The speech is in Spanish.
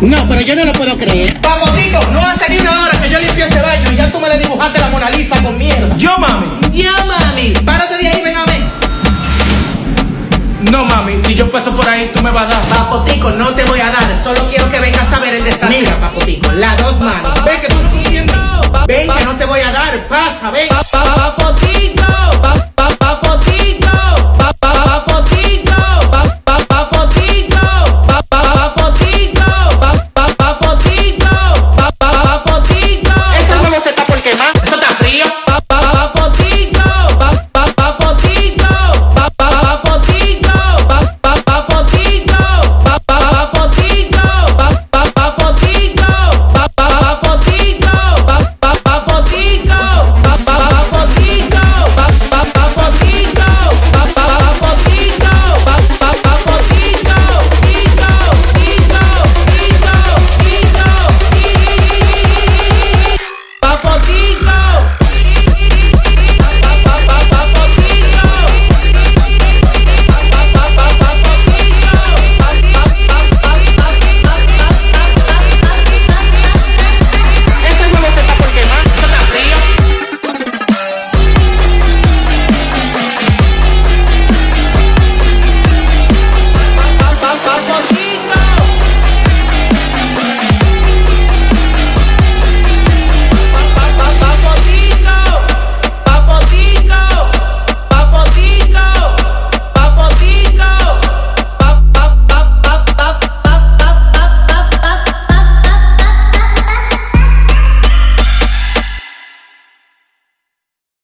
No, pero yo no lo puedo creer. Papotito, no hace ni una hora que yo limpié ese baño y ya tú me le dibujaste la Mona Lisa con mierda. Yo, mami. Ya, mami. Párate de ahí, ven a ver. No, mami, si yo paso por ahí, tú me vas a dar. Papotico, no te voy a dar. Solo quiero que vengas a ver el desastre. Mira, Papotico, las dos manos. Ven que tú no entiendes. Ven que no te voy a dar. Pasa, ven.